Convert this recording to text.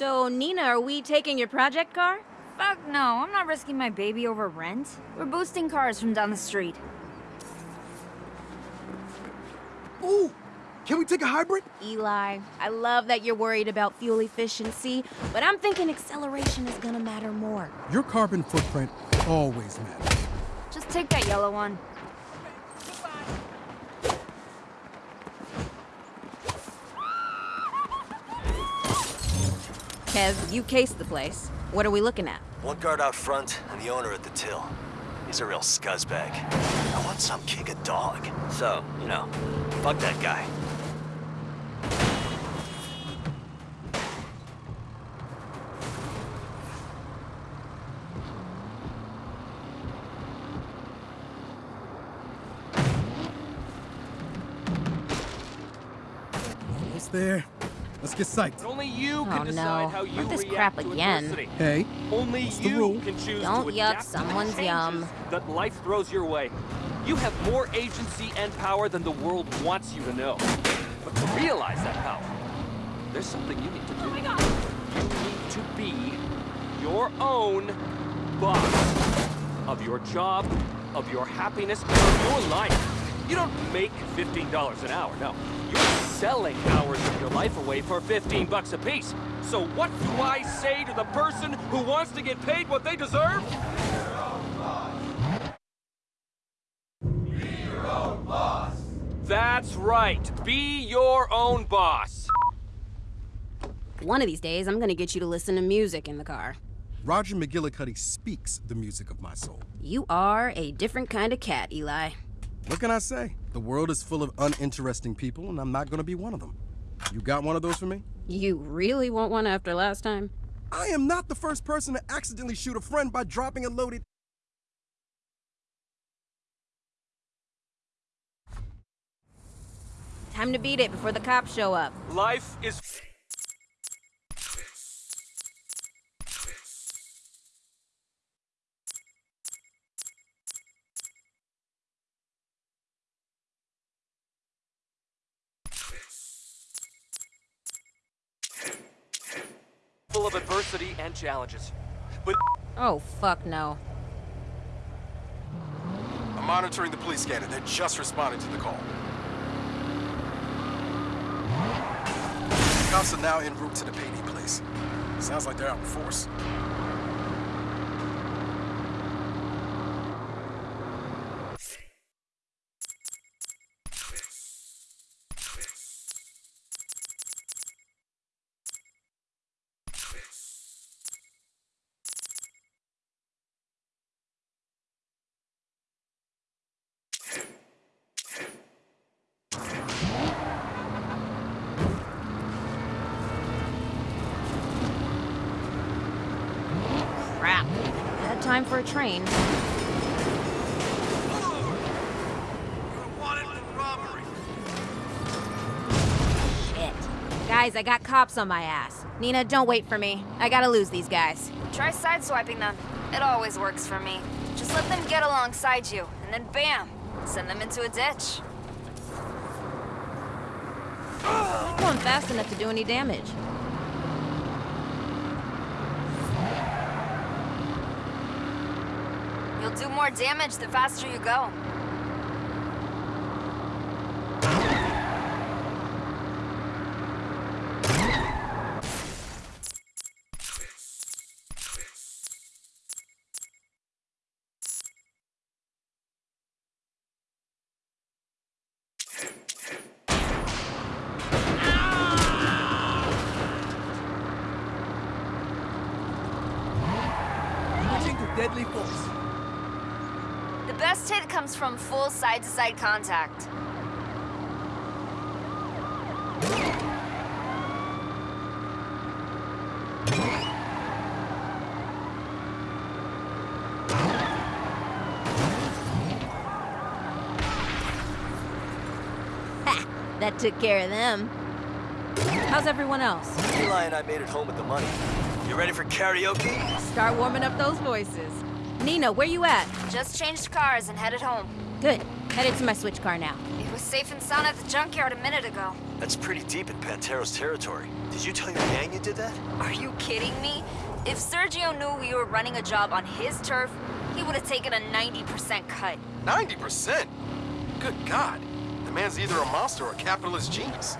So, Neenah, are we taking your project car? Fuck no, I'm not risking my baby over rent. We're boosting cars from down the street. Ooh! Can we take a hybrid? Eli, I love that you're worried about fuel efficiency, but I'm thinking acceleration is gonna matter more. Your carbon footprint always matters. Just take that yellow one. Kev, you cased the place. What are we looking at? One guard out front and the owner at the till. He's a real scuzzbag. I want some kick a dog. So, you know, fuck that guy. Almost there. Let's get psyched. But only you Oh, can decide no. how you Not this crap again. adversity. Hey, Only What's the you rule? can choose Don't to yuck adapt to someone's changes yum. that life throws your way. You have more agency and power than the world wants you to know. But to realize that power, there's something you need to do. You need to be your own boss of your job, of your happiness, of your life. You don't make $15 an hour, no. You're selling hours of your life away for 15 bucks a piece. So what do I say to the person who wants to get paid what they deserve? Hero boss. That's right. Be your own boss. One of these days, I'm gonna get you to listen to music in the car. Roger McGillicuddy speaks the music of my soul. You are a different kind of cat, Eli. What can I say? The world is full of uninteresting people, and I'm not gonna be one of them. You got one of those for me? You really want one after last time? I am not the first person to accidentally shoot a friend by dropping a loaded. Time to beat it before the cops show up. Life is full of adversity and challenges. But Oh, fuck no. I'm monitoring the police scanner. They're just responding to the call. Cops are now en route to the PD place. Sounds like they're out in force. Crap. Time for a train. Shit. Guys, I got cops on my ass. Neenah, don't wait for me. I gotta lose these guys. Try sideswiping them. It always works for me. Just let them get alongside you, and then bam! Send them into a ditch. Not going fast enough to do any damage. You'll do more damage the faster you go. deadly force. The best hit comes from full side-to-side contact. Ha! That took care of them. How's everyone else? Eli and I made it home with the money. You ready for karaoke? Start warming up those voices. Neenah, where you at? Just changed cars and headed home. Good. Headed to my switch car now. It was was safe and sound at the junkyard a minute ago. That's pretty deep in Pantero's territory. Did you tell your gang you did that? Are you kidding me? If Sergio knew we were running a job on his turf, he would have taken a 90% cut. 90%? Good God. The man's either a monster or a capitalist genius.